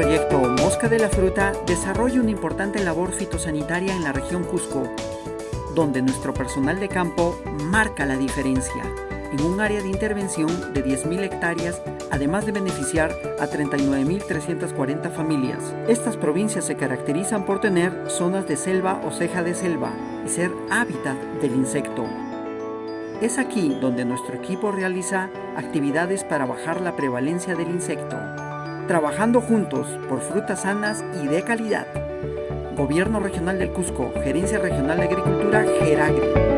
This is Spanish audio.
proyecto Mosca de la Fruta desarrolla una importante labor fitosanitaria en la región Cusco, donde nuestro personal de campo marca la diferencia en un área de intervención de 10.000 hectáreas, además de beneficiar a 39.340 familias. Estas provincias se caracterizan por tener zonas de selva o ceja de selva y ser hábitat del insecto. Es aquí donde nuestro equipo realiza actividades para bajar la prevalencia del insecto, trabajando juntos por frutas sanas y de calidad. Gobierno Regional del Cusco, Gerencia Regional de Agricultura, Geragri.